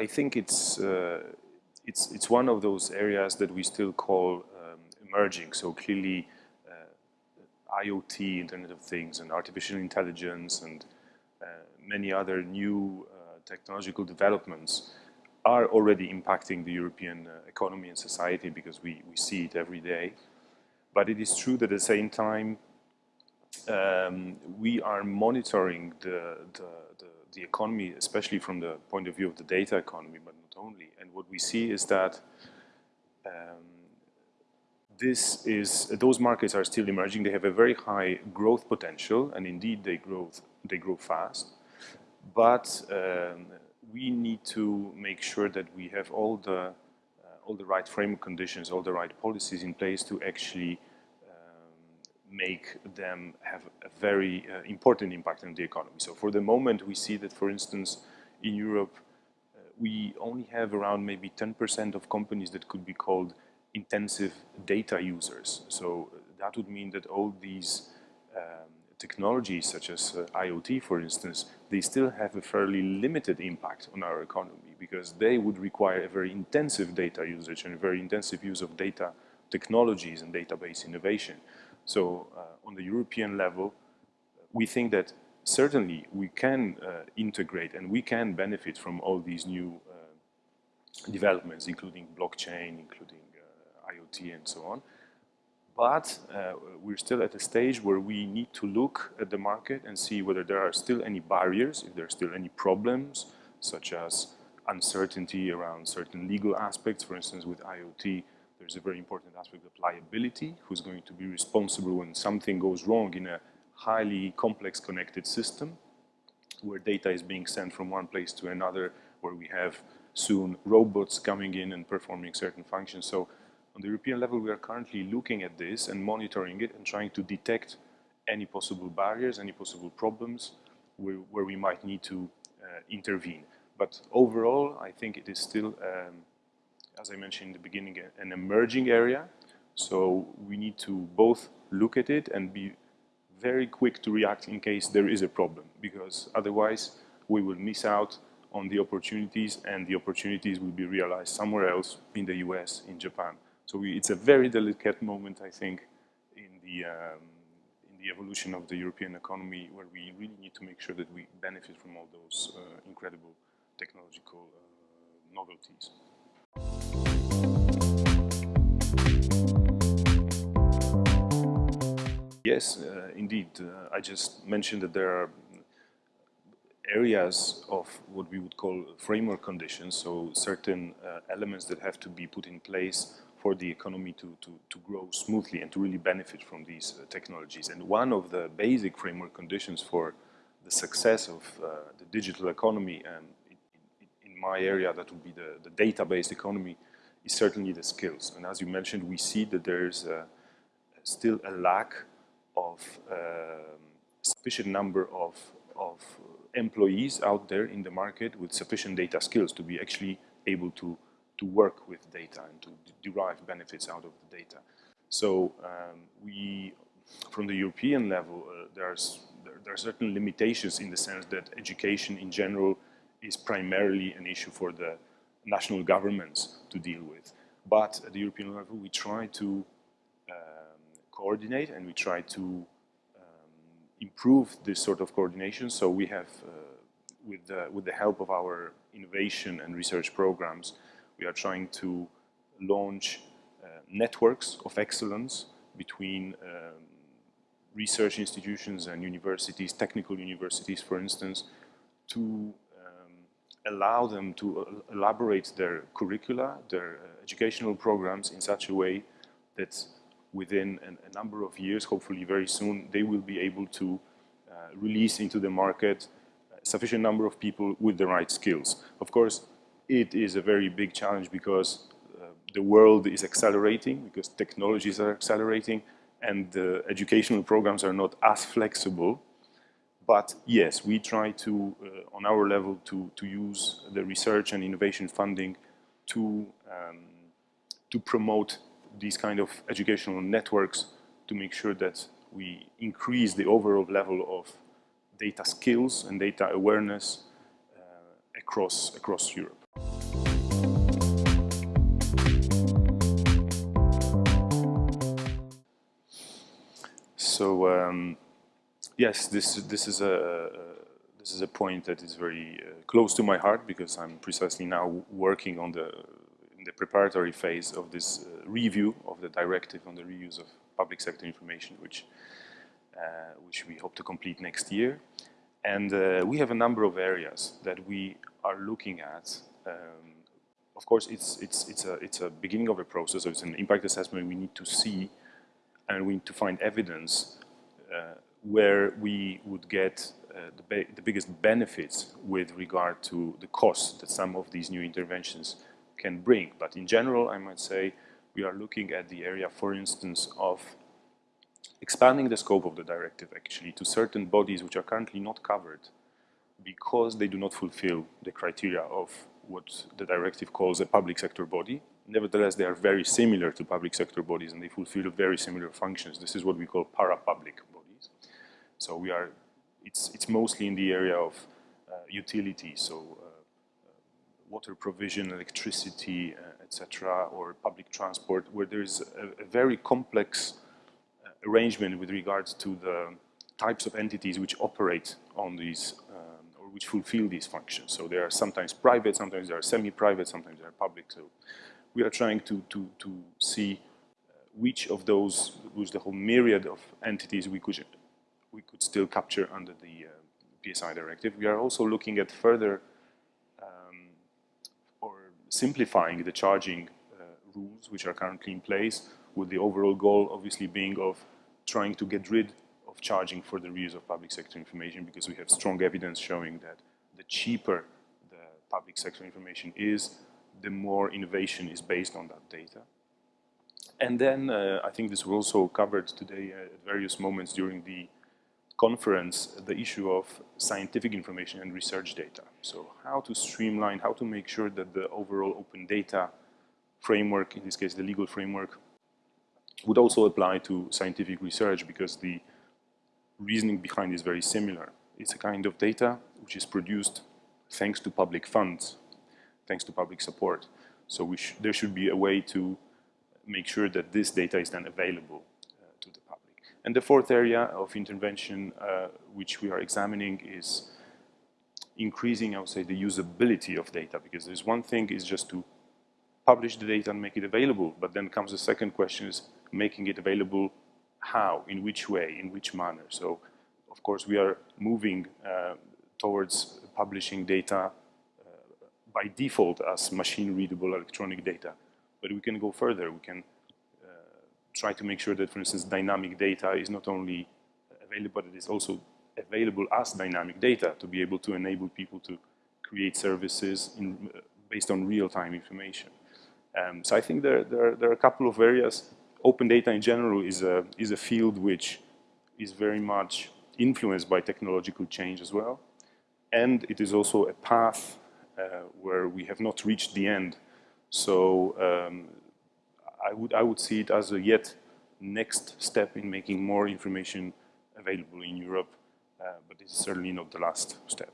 I think it's, uh, it's, it's one of those areas that we still call um, emerging. So clearly uh, IoT, Internet of Things, and artificial intelligence, and uh, many other new uh, technological developments are already impacting the European uh, economy and society because we, we see it every day. But it is true that at the same time, um, we are monitoring the, the, the, the, economy, especially from the point of view of the data economy, but not only. And what we see is that um, this is, those markets are still emerging. They have a very high growth potential, and indeed they grow, they grow fast. But um, we need to make sure that we have all the uh, all the right framework conditions, all the right policies in place to actually make them have a very uh, important impact on the economy. So for the moment, we see that, for instance, in Europe, uh, we only have around maybe 10% of companies that could be called intensive data users. So that would mean that all these um, technologies such as uh, IoT, for instance, they still have a fairly limited impact on our economy because they would require a very intensive data usage and a very intensive use of data technologies and database innovation. So uh, on the European level, we think that certainly we can uh, integrate and we can benefit from all these new uh, developments, including blockchain, including IoT and so on. But uh, we're still at a stage where we need to look at the market and see whether there are still any barriers, if there are still any problems, such as uncertainty around certain legal aspects. For instance, with IoT, there's a very important aspect of liability, who's going to be responsible when something goes wrong in a highly complex connected system, where data is being sent from one place to another, where we have soon robots coming in and performing certain functions. So on the European level, we are currently looking at this and monitoring it and trying to detect any possible barriers, any possible problems where, where we might need to uh, intervene. But overall, I think it is still, um, as I mentioned in the beginning, an emerging area. So we need to both look at it and be very quick to react in case there is a problem, because otherwise we will miss out on the opportunities and the opportunities will be realized somewhere else in the US, in Japan. So we, it's a very delicate moment, I think, in the, um, in the evolution of the European economy where we really need to make sure that we benefit from all those uh, incredible technological uh, novelties. Yes, uh, indeed. Uh, I just mentioned that there are areas of what we would call framework conditions, so certain uh, elements that have to be put in place for the economy to, to, to grow smoothly and to really benefit from these uh, technologies. And one of the basic framework conditions for the success of uh, the digital economy and in, my area that would be the, the data-based economy is certainly the skills. And as you mentioned, we see that there's uh, still a lack of um, sufficient number of, of employees out there in the market with sufficient data skills to be actually able to to work with data and to derive benefits out of the data. So um, we, from the European level, uh, there's, there, there, are certain limitations in the sense that education in general is primarily an issue for the national governments to deal with. But at the European level, we try to coordinate and we try to um, improve this sort of coordination. So we have, uh, with, the, with the help of our innovation and research programs, we are trying to launch uh, networks of excellence between um, research institutions and universities, technical universities, for instance, to um, allow them to uh, elaborate their curricula, their uh, educational programs in such a way that within a number of years, hopefully very soon, they will be able to uh, release into the market a sufficient number of people with the right skills. Of course, it is a very big challenge because uh, the world is accelerating, because technologies are accelerating, and the educational programs are not as flexible. But yes, we try to, uh, on our level, to, to use the research and innovation funding to, um, to promote these kind of educational networks to make sure that we increase the overall level of data skills and data awareness uh, across, across Europe. So um, yes, this this is a this is a point that is very uh, close to my heart because I'm precisely now working on the in the preparatory phase of this uh, review of the directive on the reuse of public sector information, which uh, which we hope to complete next year. And uh, we have a number of areas that we are looking at. Um, of course, it's, it's, it's, a, it's a beginning of a process, so it's an impact assessment we need to see and we need to find evidence uh, where we would get uh, the, the, biggest benefits with regard to the costs that some of these new interventions can bring. But in general, I might say we are looking at the area, for instance, of expanding the scope of the directive actually to certain bodies which are currently not covered because they do not fulfill the criteria of what the directive calls a public sector body. Nevertheless, they are very similar to public sector bodies and they fulfill very similar functions. This is what we call para-public bodies. So we are, it's, it's mostly in the area of uh, utility, so uh, water provision, electricity, uh, etc., or public transport, where there is a, a very complex arrangement with regards to the types of entities which operate on these um, or which fulfill these functions. So they are sometimes private, sometimes they are semi-private, sometimes they are public. So we are trying to, to, to see uh, which of those, which the whole myriad of entities we could, we could still capture under the uh, PSI directive. We are also looking at further simplifying the charging uh, rules which are currently in place with the overall goal obviously being of trying to get rid of charging for the reuse of public sector information because we have strong evidence showing that the cheaper the public sector information is, the more innovation is based on that data. And then uh, I think this was also covered today at various moments during the conference, the issue of scientific information and research data. So how to streamline, how to make sure that the overall open data framework, in this case the legal framework, would also apply to scientific research because the reasoning behind is very similar. It's a kind of data which is produced thanks to public funds, thanks to public support. So sh there should be a way to make sure that this data is then available uh, to the public. And the fourth area of intervention uh, which we are examining is increasing, I would say, the usability of data because there's one thing is just to publish the data and make it available, but then comes the second question is making it available how, in which way, in which manner. So, of course, we are moving uh, towards publishing data uh, by default as machine-readable electronic data. But we can go further. We can try to make sure that, for instance, dynamic data is not only available, but it is also available as dynamic data to be able to enable people to create services in, based on real-time information. Um, so I think there, there, there, are a couple of areas open data in general is a, is a field which is very much influenced by technological change as well. And it is also a path uh, where we have not reached the end. So um, I, would, I would see it as a yet next step in making more information available in Europe, uh, but this is certainly not the last step.